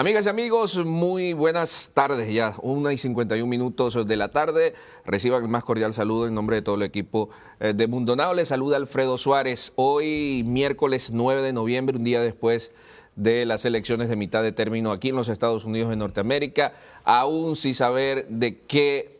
Amigas y amigos, muy buenas tardes ya, una y 51 minutos de la tarde. Reciban el más cordial saludo en nombre de todo el equipo eh, de Mundo Now. Les saluda Alfredo Suárez. Hoy, miércoles 9 de noviembre, un día después de las elecciones de mitad de término aquí en los Estados Unidos de Norteamérica, aún sin saber de qué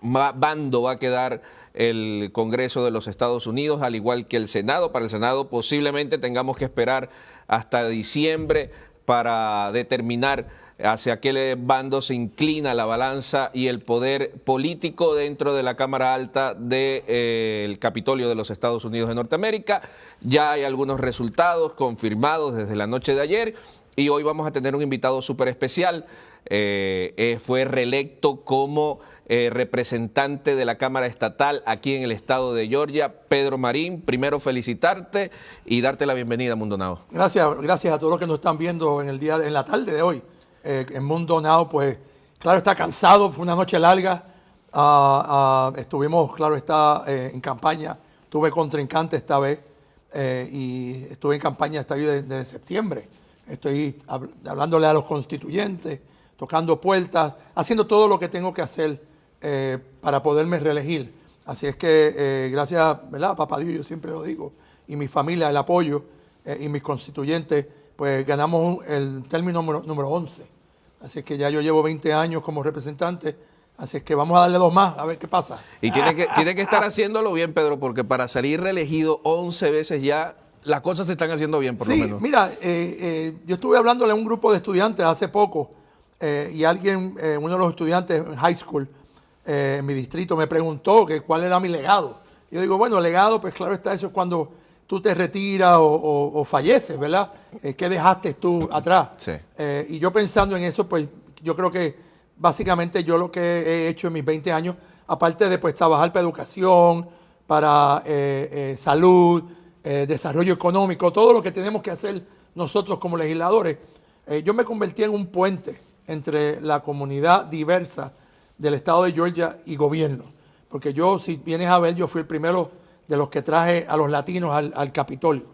bando va a quedar el Congreso de los Estados Unidos, al igual que el Senado. Para el Senado posiblemente tengamos que esperar hasta diciembre para determinar hacia qué bando se inclina la balanza y el poder político dentro de la Cámara Alta del de, eh, Capitolio de los Estados Unidos de Norteamérica. Ya hay algunos resultados confirmados desde la noche de ayer y hoy vamos a tener un invitado súper especial. Eh, eh, fue reelecto como representante de la Cámara Estatal aquí en el estado de Georgia, Pedro Marín. Primero felicitarte y darte la bienvenida, Mundo Now. Gracias, gracias a todos los que nos están viendo en el día, en la tarde de hoy. en Mundo Now, pues, claro, está cansado, fue una noche larga. Ah, ah, estuvimos, claro, está en campaña. Tuve contrincante esta vez y estuve en campaña hasta hoy desde septiembre. Estoy hablándole a los constituyentes, tocando puertas, haciendo todo lo que tengo que hacer eh, para poderme reelegir. Así es que eh, gracias, ¿verdad? Papá Dios, yo siempre lo digo, y mi familia, el apoyo eh, y mis constituyentes, pues ganamos el término número, número 11. Así es que ya yo llevo 20 años como representante, así es que vamos a darle dos más, a ver qué pasa. Y tiene que, tiene que estar haciéndolo bien, Pedro, porque para salir reelegido 11 veces ya las cosas se están haciendo bien, por lo menos. Mira, yo estuve hablándole a un grupo de estudiantes hace poco y alguien, uno de los estudiantes en high school, eh, en mi distrito me preguntó que cuál era mi legado. Yo digo, bueno, legado, pues claro está, eso es cuando tú te retiras o, falleces, ¿verdad? Eh, ¿Qué dejaste tú atrás? Eh, y yo pensando en eso, pues yo creo que básicamente yo lo que he hecho en mis 20 años, aparte de pues trabajar para educación, para salud, desarrollo económico, todo lo que tenemos que hacer nosotros como legisladores, yo me convertí en un puente entre la comunidad diversa del estado de Georgia y gobierno. Porque yo, si vienes a ver, yo fui el primero de los que traje a los latinos al, Capitolio.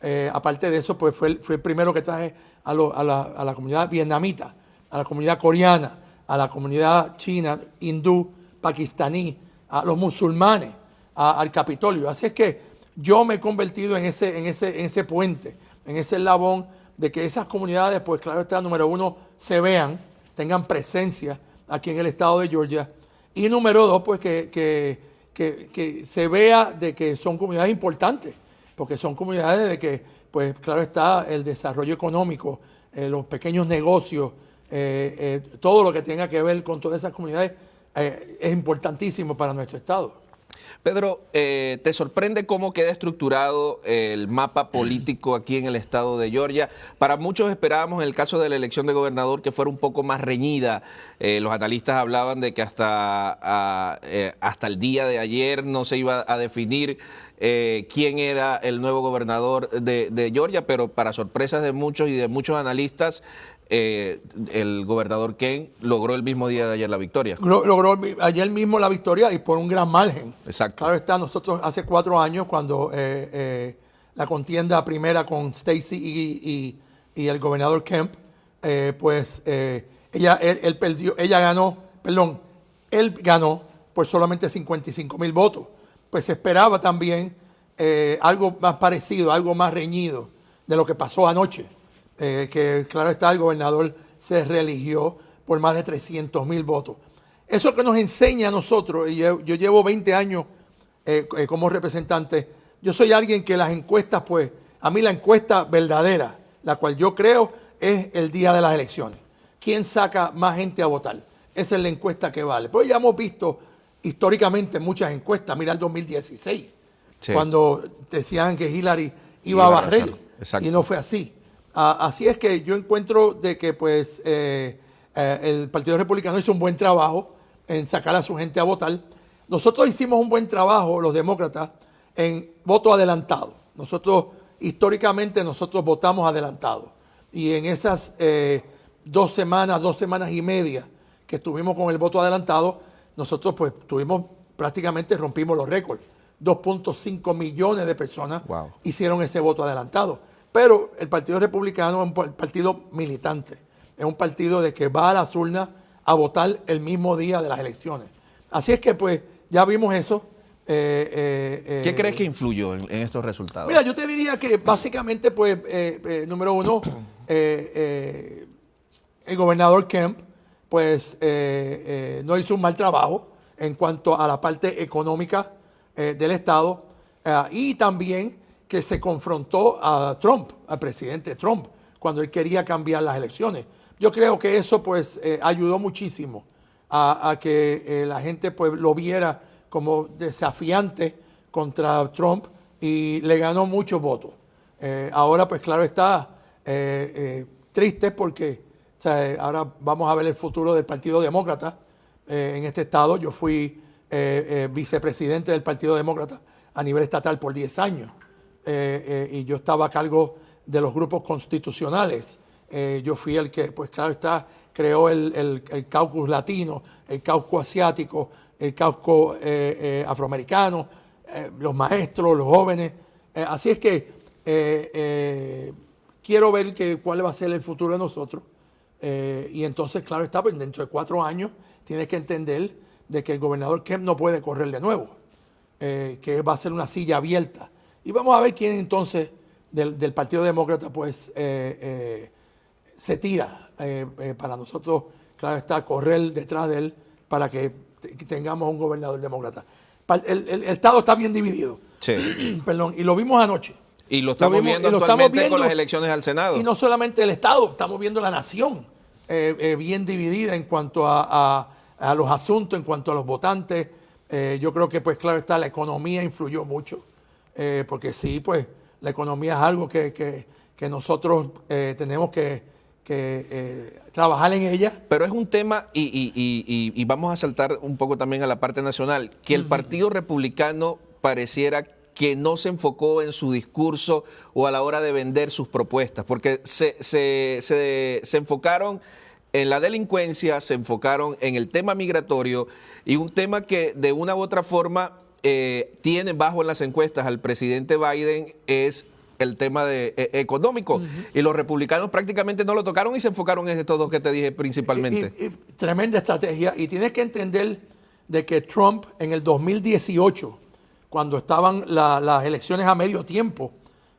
Eh, aparte de eso, pues fue el, primero que traje a, la, comunidad vietnamita, a la comunidad coreana, a la comunidad china, hindú, pakistaní, a los musulmanes, al Capitolio. Así es que yo me he convertido en ese, en ese, en ese puente, en ese eslabón de que esas comunidades, pues claro está, número uno, se vean, tengan presencia aquí en el estado de Georgia. Y número dos, pues que, que, se vea de que son comunidades importantes, porque son comunidades de que, pues claro está, el desarrollo económico, eh, los pequeños negocios, eh, eh, todo lo que tenga que ver con todas esas comunidades es importantísimo para nuestro estado. Pedro, eh, ¿te sorprende cómo queda estructurado el mapa político aquí en el estado de Georgia? Para muchos esperábamos en el caso de la elección de gobernador que fuera un poco más reñida. Eh, los analistas hablaban de que hasta, ah, eh, hasta el día de ayer no se iba a definir quién era el nuevo gobernador de, de, Georgia, pero para sorpresas de muchos y de muchos analistas, eh, el gobernador Ken logró el mismo día de ayer la victoria. Logró ayer mismo la victoria y por un gran margen. Exacto. Claro está, nosotros hace cuatro años cuando eh, eh, la contienda primera con Stacy y, el gobernador Kemp, pues ella, él, perdió, ella ganó, perdón, él ganó por solamente 55 mil votos. Pues se esperaba también algo más parecido, algo más reñido de lo que pasó anoche. Eh, que claro está, el gobernador se reeligió por más de 300 mil votos. Eso que nos enseña a nosotros, y yo, llevo 20 años eh, eh, como representante, yo soy alguien que las encuestas, pues, a mí la encuesta verdadera, la cual yo creo, es el día de las elecciones. ¿Quién saca más gente a votar? Esa es la encuesta que vale. Pues ya hemos visto históricamente muchas encuestas. Mira el 2016, cuando decían que Hillary iba, a barrer, y no fue así. Ah, así es que yo encuentro de que pues eh, eh, el Partido Republicano hizo un buen trabajo en sacar a su gente a votar. Nosotros hicimos un buen trabajo, los demócratas, en voto adelantado. Nosotros, históricamente, nosotros votamos adelantado. Y en esas eh, dos semanas, dos semanas y media que estuvimos con el voto adelantado, nosotros pues tuvimos, prácticamente rompimos los récords. 2.5 millones de personas hicieron ese voto adelantado. Pero el Partido Republicano es un partido militante, es un partido de que va a las urnas a votar el mismo día de las elecciones. Así es que pues ya vimos eso. Eh, eh, eh, ¿Qué crees que influyó en, estos resultados? Mira, yo te diría que básicamente, pues, número uno, el gobernador Kemp, pues, no hizo un mal trabajo en cuanto a la parte económica del Estado y también que se confrontó a Trump, al presidente Trump, cuando él quería cambiar las elecciones. Yo creo que eso, pues, ayudó muchísimo a, que la gente, pues, lo viera como desafiante contra Trump y le ganó muchos votos. Eh, ahora, pues claro, está eh, eh, triste porque ahora vamos a ver el futuro del Partido Demócrata en este estado. Yo fui vicepresidente del Partido Demócrata a nivel estatal por 10 años y yo estaba a cargo de los grupos constitucionales. yo fui el que, pues claro está, creó el, el, el caucus latino, el caucus asiático, el casco eh, eh, afroamericano, eh, los maestros, los jóvenes. así es que quiero ver que, cuál va a ser el futuro de nosotros. y entonces, claro está, pues dentro de cuatro años tienes que entender de que el gobernador Kemp no puede correr de nuevo, que va a ser una silla abierta. Y vamos a ver quién entonces del, del Partido Demócrata pues se tira para nosotros, claro está, correr detrás de él para que tengamos un gobernador demócrata. El, Estado está bien dividido. Sí. Perdón, y lo vimos anoche. Y lo estamos viendo actualmente con las elecciones al Senado. Y no solamente el Estado, estamos viendo la nación eh, eh, bien dividida en cuanto a, los asuntos, en cuanto a los votantes. Eh, yo creo que, pues claro está, la economía influyó mucho, porque sí, pues la economía es algo que, que nosotros tenemos que, que eh, trabajar en ella. Pero es un tema, y, vamos a saltar un poco también a la parte nacional, que el Partido Republicano pareciera que no se enfocó en su discurso o a la hora de vender sus propuestas, porque se, se, enfocaron en la delincuencia, se enfocaron en el tema migratorio y un tema que de una u otra forma eh, tiene bajo en las encuestas al presidente Biden es el tema de, e, económico. Y los republicanos prácticamente no lo tocaron y se enfocaron en estos dos que te dije principalmente. tremenda estrategia. Y tienes que entender de que Trump en el 2018, cuando estaban las elecciones a medio tiempo,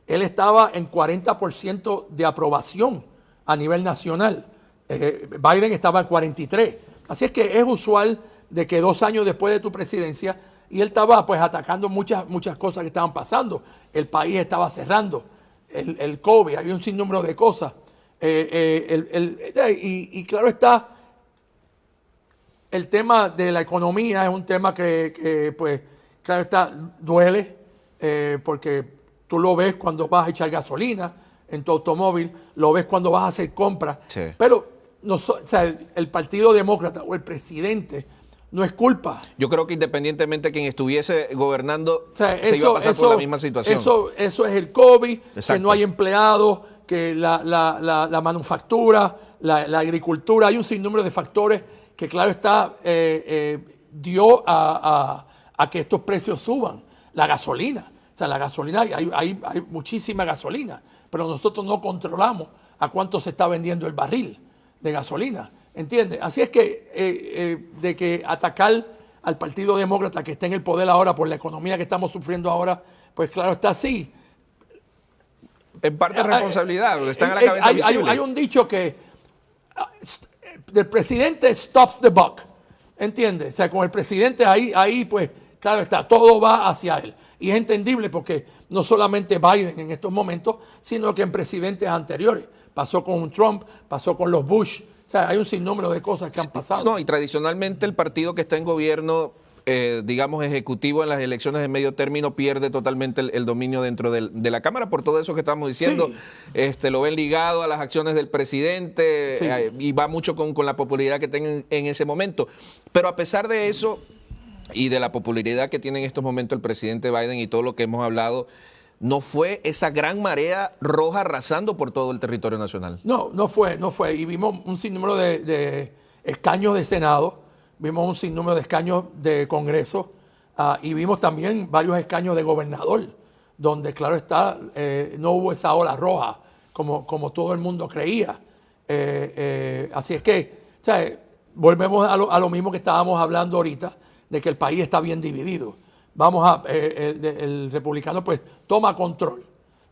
él estaba en 40% de aprobación a nivel nacional. Eh, Biden estaba en 43. Así es que es usual de que dos años después de tu presidencia y él estaba pues atacando muchas, muchas cosas que estaban pasando. El país estaba cerrando, el, el COVID, había un sinnúmero de cosas. Eh, eh, y, claro está, el tema de la economía es un tema que, pues, claro está, duele, eh, porque tú lo ves cuando vas a echar gasolina en tu automóvil, lo ves cuando vas a hacer compras. Pero no, el Partido Demócrata o el presidente no es culpa. Yo creo que independientemente de quien estuviese gobernando, se iba a pasar por la misma situación. Eso, eso es el COVID, que no hay empleados, que la, manufactura, la, agricultura, hay un sinnúmero de factores que, claro está, eh, eh, dio a, que estos precios suban. La gasolina, o sea, la gasolina, hay, hay, hay muchísima gasolina, pero nosotros no controlamos a cuánto se está vendiendo el barril de gasolina. ¿Entiendes? Así es que eh, eh, de que atacar al Partido Demócrata que está en el poder ahora por la economía que estamos sufriendo ahora, pues claro, está así. En parte responsabilidad, están a la cabeza hay, hay, un dicho que el presidente stops the buck, ¿entiendes? O sea, con el presidente ahí, ahí pues, claro está, todo va hacia él. Y es entendible porque no solamente Biden en estos momentos, sino que en presidentes anteriores. Pasó con Trump, pasó con los Bush, hay un sinnúmero de cosas que han pasado. No, y tradicionalmente el partido que está en gobierno eh, digamos, ejecutivo en las elecciones de medio término pierde totalmente el, dominio dentro de la Cámara por todo eso que estamos diciendo. Este, lo ven ligado a las acciones del presidente eh, y va mucho con, la popularidad que tengan en ese momento. Pero a pesar de eso y de la popularidad que tiene en estos momentos el presidente Biden y todo lo que hemos hablado, no fue esa gran marea roja arrasando por todo el territorio nacional. No, no fue, no fue. Y vimos un sinnúmero de, escaños de Senado, vimos un sinnúmero de escaños de Congreso ah, y vimos también varios escaños de gobernador, donde claro está, eh, no hubo esa ola roja como, como todo el mundo creía. Eh, eh, así es que, o sea, volvemos a lo, a lo, mismo que estábamos hablando ahorita, de que el país está bien dividido. Vamos a, eh, el, el, republicano pues toma control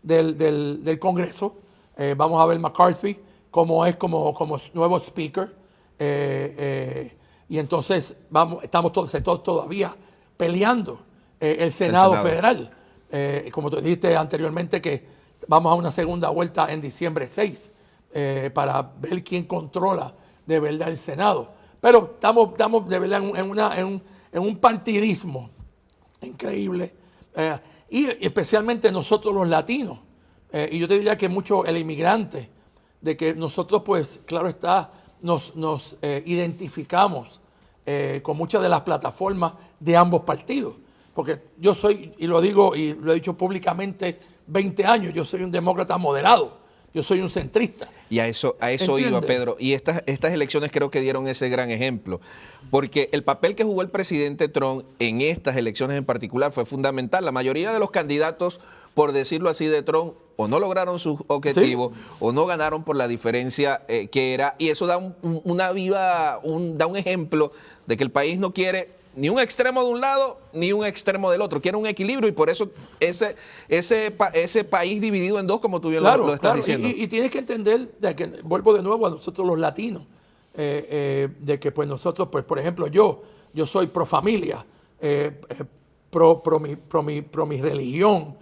del, del, del Congreso. vamos a ver McCarthy como es como, como nuevo speaker. y entonces vamos, estamos todos, todos todavía peleando el Senado, el Senado. Federal. como tú dijiste anteriormente que vamos a una segunda vuelta en diciembre 6 eh, para ver quién controla de verdad el Senado. Pero estamos, estamos de verdad en, una, en, un, en un, partidismo increíble. Eh, y especialmente nosotros los latinos. Eh, y yo te diría que mucho el inmigrante, de que nosotros pues, claro está, nos, nos eh, identificamos con muchas de las plataformas de ambos partidos. Porque yo soy, y lo digo y lo he dicho públicamente 20 años, yo soy un demócrata moderado. Yo soy un centrista. Y a eso, a eso iba, Pedro. Y estas, estas elecciones creo que dieron ese gran ejemplo. Porque el papel que jugó el presidente Trump en estas elecciones en particular fue fundamental. La mayoría de los candidatos, por decirlo así, de Trump, o no lograron sus objetivos, ¿Sí? o no ganaron por la diferencia eh, que era. Y eso da un, una viva, un, da un ejemplo de que el país no quiere ni un extremo de un lado ni un extremo del otro. Quiere un equilibrio y por eso ese, ese, ese país dividido en dos, como tú bien claro, lo, lo, estás claro. diciendo. Y, y, tienes que entender, de que vuelvo de nuevo a nosotros los latinos, eh, eh, de que pues nosotros, pues por ejemplo yo, yo soy pro familia, eh, pro, pro, mi, pro, mi, pro mi religión,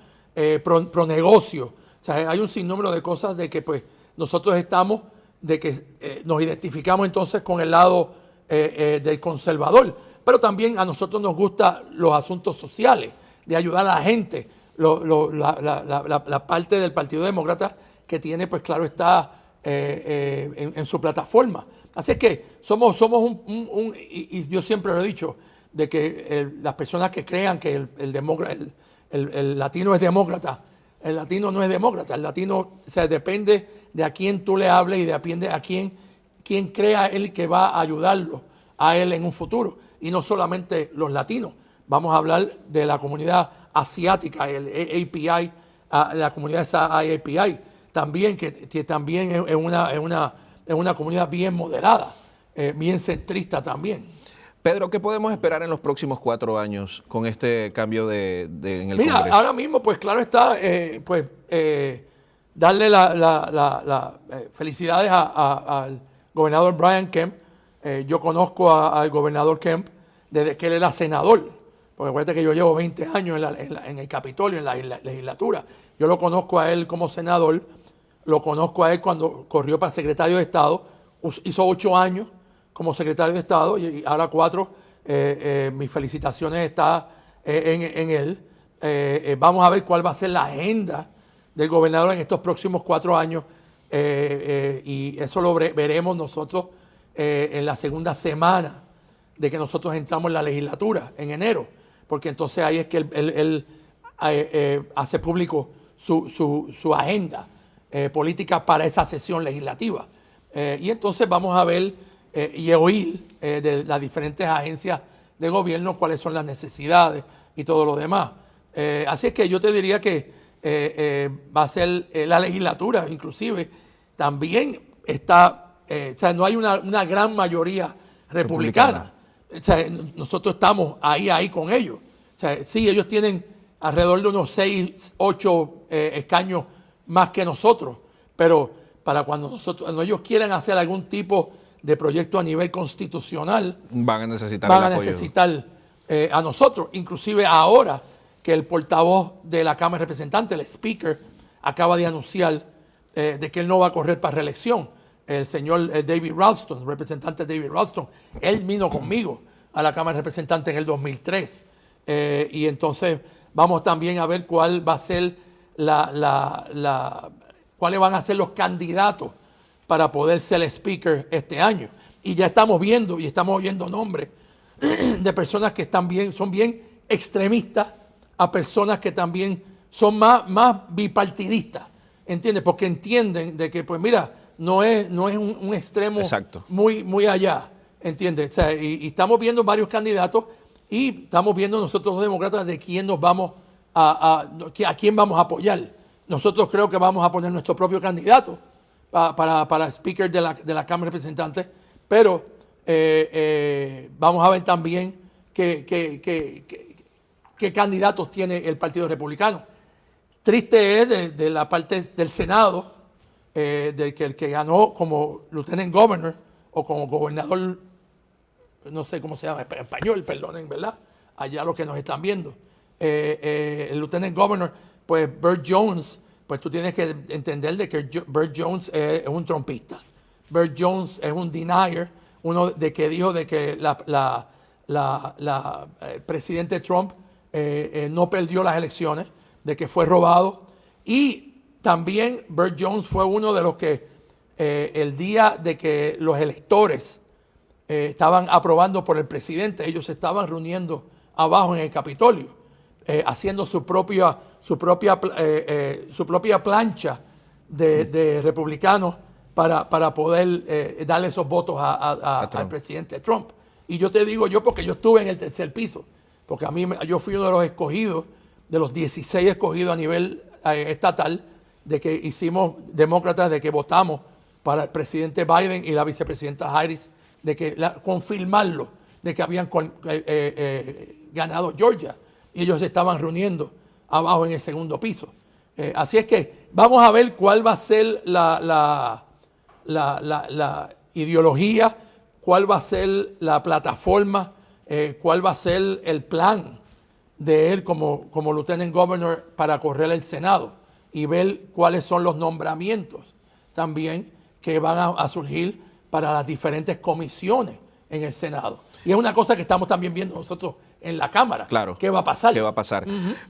pro, pro negocio. O sea, hay un sinnúmero de cosas de que pues nosotros estamos, de que nos identificamos entonces con el lado del conservador pero también a nosotros nos gustan los asuntos sociales, de ayudar a la gente. La, parte del Partido Demócrata que tiene, pues claro, está eh, eh, en, su plataforma. Así es que somos, somos un, y, yo siempre lo he dicho, de que el, las personas que crean que el, latino es demócrata, el latino no es demócrata, el latino o sea, depende de a quién tú le hables y depende a quién, quién crea él que va a ayudarlo a él en un futuro y no solamente los latinos. Vamos a hablar de la comunidad asiática, el API, la comunidad API, también, que, que también es una, es, una, es una comunidad bien moderada, eh, bien centrista también. Pedro, ¿qué podemos esperar en los próximos cuatro años con este cambio de, de en el Mira, Congreso? ahora mismo, pues claro está, eh, pues eh, darle las la, la, la, eh, felicidades al gobernador Brian Kemp. Eh, yo conozco a, al gobernador Kemp desde que él era senador. Porque acuérdate que yo llevo 20 años en, la, en, el Capitolio, en la, legislatura. Yo lo conozco a él como senador, lo conozco a él cuando corrió para secretario de Estado, hizo ocho años como secretario de Estado y, ahora cuatro. Eh, eh, mis felicitaciones están en, él. Vamos a ver cuál va a ser la agenda del gobernador en estos próximos cuatro años y eso lo veremos nosotros en la segunda semana de que nosotros entramos en la legislatura en enero, porque entonces ahí es que él, eh, eh, hace público su, su, su agenda eh, política para esa sesión legislativa. Eh, y entonces vamos a ver eh, y oír de las diferentes agencias de gobierno cuáles son las necesidades y todo lo demás. así es que yo te diría que va a ser la legislatura, inclusive, también está, o sea, no hay una, una gran mayoría republicana. republicana o sea, nosotros estamos ahí, ahí con ellos. O sea, sí, ellos tienen alrededor de unos 6, 8 eh, escaños más que nosotros, pero para cuando nosotros, cuando ellos quieran hacer algún tipo de proyecto a nivel constitucional, van a necesitar, van a, necesitar eh, a nosotros. Inclusive ahora que el portavoz de la Cámara de Representantes, el Speaker, acaba de anunciar eh, de que él no va a correr para reelección el señor eh, David Ralston, representante David Ralston, él vino conmigo a la Cámara de Representantes en el 2003. Eh, y entonces vamos también a ver cuál va a ser la, cuáles van a ser los candidatos para poder ser speaker este año. Y ya estamos viendo y estamos oyendo nombres de personas que están bien, son bien extremistas a personas que también son más, más bipartidistas, ¿entiendes? Porque entienden de que, pues mira, no es, no es un, un extremo Exacto. muy, muy allá, ¿entiendes? O sea, y, y, estamos viendo varios candidatos y estamos viendo nosotros los demócratas de quién nos vamos a, a, a quién vamos a apoyar. Nosotros creo que vamos a poner nuestro propio candidato para, para speaker de la, de la Cámara de Representantes, pero eh, eh, vamos a ver también qué, qué, candidatos tiene el Partido Republicano. Triste es de, la parte del Senado, eh, de que el que ganó como lieutenant governor o como gobernador, no sé cómo se llama, español, perdonen, ¿verdad? Allá los que nos están viendo. el lieutenant governor, pues Bert Jones, pues tú tienes que entender de que Bert Jones es, un trompista. Bert Jones es un denier, uno de que dijo de que la, la, eh, presidente Trump eh, eh, no perdió las elecciones, de que fue robado. Y también Bert Jones fue uno de los que el día de que los electores estaban aprobando por el presidente, ellos se estaban reuniendo abajo en el Capitolio, haciendo su propia, su propia, su propia plancha de republicanos para, poder eh, darle esos votos al presidente Trump. Y yo te digo yo porque yo estuve en el tercer piso, porque a mí yo fui uno de los escogidos, de los 16 escogidos a nivel eh, estatal, de que hicimos demócratas, de que votamos para el presidente Biden y la vicepresidenta Harris, de que confirmarlo, de que habían eh, ganado Georgia y ellos se estaban reuniendo abajo en el segundo piso. así es que vamos a ver cuál va a ser la la, ideología, cuál va a ser la plataforma, eh, cuál va a ser el plan de él como, como lieutenant governor para correr el Senado y ver cuáles son los nombramientos también que van a, surgir para las diferentes comisiones en el Senado. Y es una cosa que estamos también viendo nosotros en la Cámara. Claro. ¿Qué va a pasar? ¿Qué va a pasar?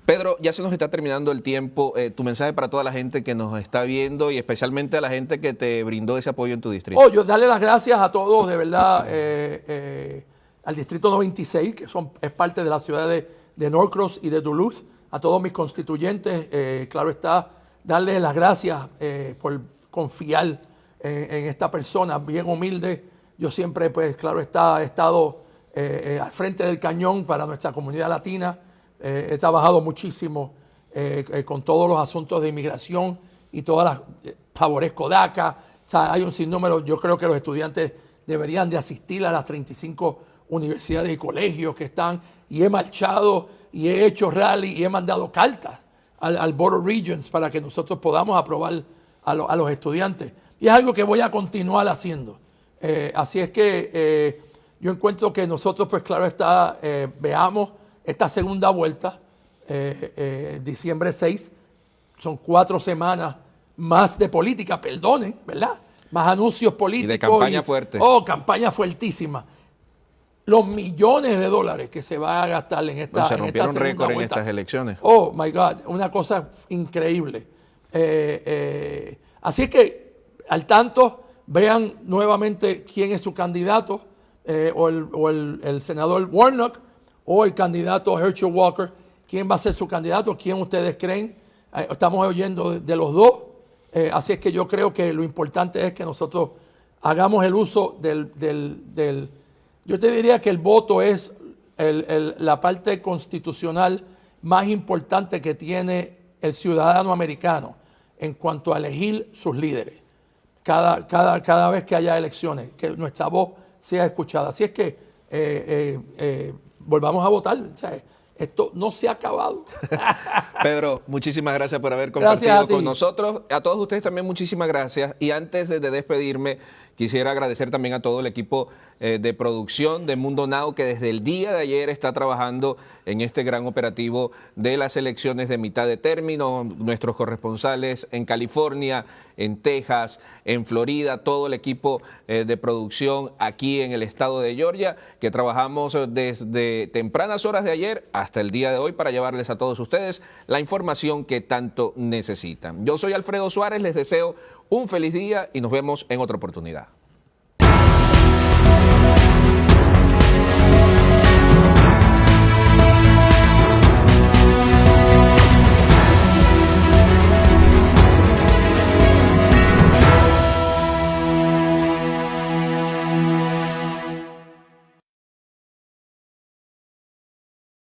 Pedro, ya se nos está terminando el tiempo. Eh, tu mensaje para toda la gente que nos está viendo y especialmente a la gente que te brindó ese apoyo en tu distrito. Oh, yo darle las gracias a todos, de verdad, eh, eh, al Distrito 96, que son, es parte de la ciudad de, de Norcross y de Duluth, a todos mis constituyentes, claro está, darles las gracias por confiar en, esta persona bien humilde. Yo siempre, pues, claro está, he estado eh, eh, al frente del cañón para nuestra comunidad latina. Eh, he trabajado muchísimo con todos los asuntos de inmigración y todas las, favorezco DACA. Hay un sinnúmero, yo creo que los estudiantes deberían de asistir a las 35 universidades y colegios que están, y he marchado y he hecho rally y he mandado cartas al, al Board of Regents para que nosotros podamos aprobar a, a, los estudiantes. Y es algo que voy a continuar haciendo. así es que yo encuentro que nosotros, pues claro está, eh, veamos esta segunda vuelta, eh, eh, diciembre 6, son cuatro semanas más de política, perdonen, ¿verdad? Más anuncios políticos. Y de campaña fuerte. Oh, campaña fuertísima. Los millones de dólares que se va a gastar en esta, se rompieron récord en estas elecciones. Oh, my God, una cosa increíble. así es que, al tanto, vean nuevamente quién es su candidato eh, o, el, senador Warnock o el candidato Herschel Walker. ¿Quién va a ser su candidato? ¿Quién ustedes creen? Eh, estamos oyendo de, los dos. Eh, así es que yo creo que lo importante es que nosotros hagamos el uso del... yo te diría que el voto es la parte constitucional más importante que tiene el ciudadano americano en cuanto a elegir sus líderes. Cada, cada, cada vez que haya elecciones, que nuestra voz sea escuchada. Así es que eh, eh, eh, volvamos a votar. esto no se ha acabado. Pedro, muchísimas gracias por haber compartido con nosotros. A todos ustedes también muchísimas gracias. Y antes de despedirme, Quisiera agradecer también a todo el equipo eh, de producción de Mundo Now que desde el día de ayer está trabajando en este gran operativo de las elecciones de mitad de término, nuestros corresponsales en California, en Texas, en Florida, todo el equipo eh, de producción aquí en el estado de Georgia, que trabajamos desde tempranas horas de ayer hasta el día de hoy para llevarles a todos ustedes la información que tanto necesitan. Yo soy Alfredo Suárez, les deseo un feliz día y nos vemos en otra oportunidad.